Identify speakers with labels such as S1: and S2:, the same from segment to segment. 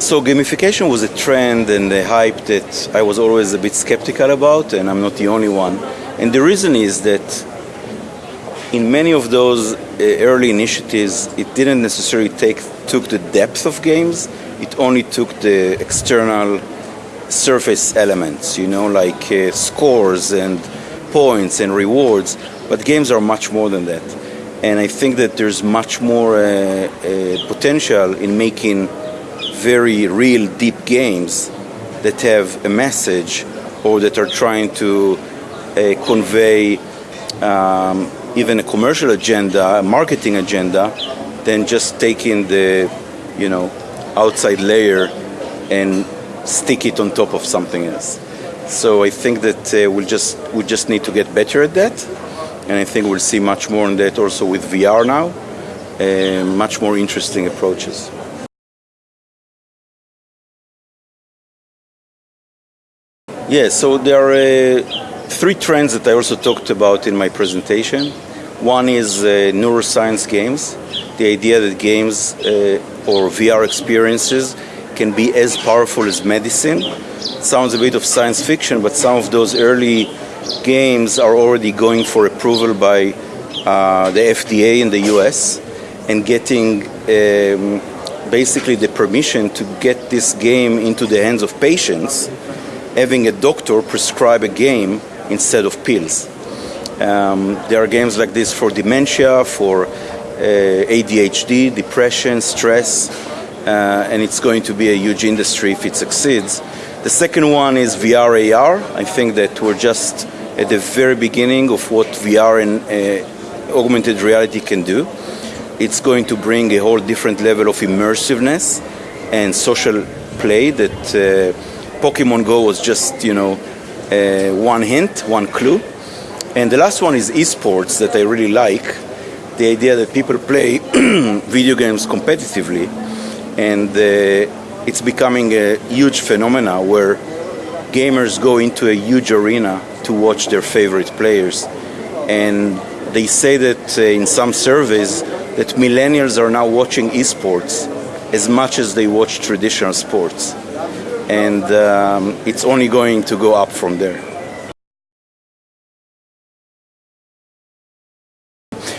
S1: So gamification was a trend and a hype that I was always a bit skeptical about, and I'm not the only one. And the reason is that in many of those uh, early initiatives, it didn't necessarily take took the depth of games. It only took the external surface elements, you know, like uh, scores and points and rewards. But games are much more than that. And I think that there's much more uh, uh, potential in making very real deep games that have a message or that are trying to uh, convey um, even a commercial agenda, a marketing agenda, than just taking the, you know, outside layer and stick it on top of something else. So I think that uh, we'll just we just need to get better at that, and I think we'll see much more on that also with VR now, uh, much more interesting approaches. Yeah, so there are uh, three trends that I also talked about in my presentation. One is uh, neuroscience games, the idea that games uh, or VR experiences can be as powerful as medicine. It sounds a bit of science fiction, but some of those early games are already going for approval by uh, the FDA in the US and getting um, basically the permission to get this game into the hands of patients having a doctor prescribe a game instead of pills. Um, there are games like this for dementia, for uh, ADHD, depression, stress, uh, and it's going to be a huge industry if it succeeds. The second one is VR AR. I think that we're just at the very beginning of what VR and uh, augmented reality can do. It's going to bring a whole different level of immersiveness and social play that uh, Pokemon Go was just, you know, uh, one hint, one clue. And the last one is esports that I really like. The idea that people play video games competitively and uh, it's becoming a huge phenomena where gamers go into a huge arena to watch their favorite players. And they say that uh, in some surveys that millennials are now watching esports as much as they watch traditional sports and um, it's only going to go up from there.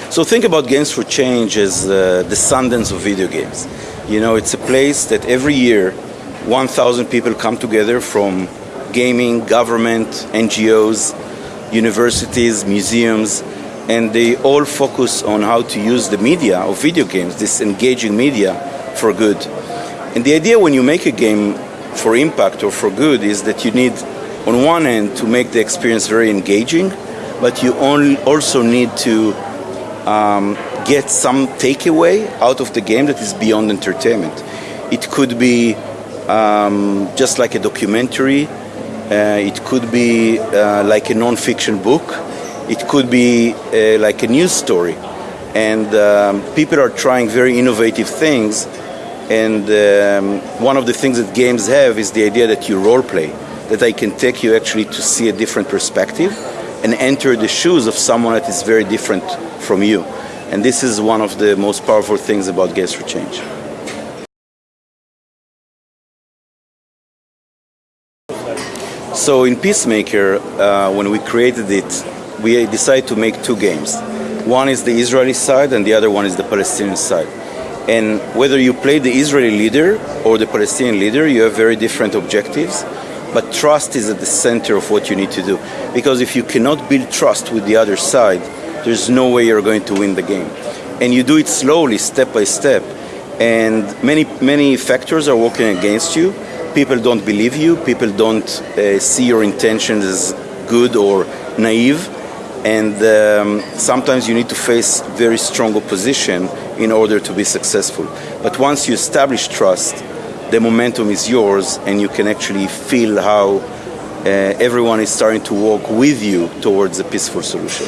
S1: So think about Games for Change as uh, the Sundance of video games. You know, it's a place that every year 1,000 people come together from gaming, government, NGOs, universities, museums, and they all focus on how to use the media of video games, this engaging media, for good. And the idea when you make a game for impact or for good is that you need, on one end, to make the experience very engaging, but you only also need to um, get some takeaway out of the game that is beyond entertainment. It could be um, just like a documentary, uh, it could be uh, like a non-fiction book, it could be uh, like a news story. And um, people are trying very innovative things and um, one of the things that games have is the idea that you role play, that I can take you actually to see a different perspective and enter the shoes of someone that is very different from you. And this is one of the most powerful things about Games for Change. So in Peacemaker, uh, when we created it, we decided to make two games. One is the Israeli side and the other one is the Palestinian side. And whether you play the Israeli leader or the Palestinian leader, you have very different objectives. But trust is at the center of what you need to do. Because if you cannot build trust with the other side, there's no way you're going to win the game. And you do it slowly, step by step. And many, many factors are working against you. People don't believe you. People don't uh, see your intentions as good or naive and um, sometimes you need to face very strong opposition in order to be successful. But once you establish trust, the momentum is yours and you can actually feel how uh, everyone is starting to walk with you towards a peaceful solution.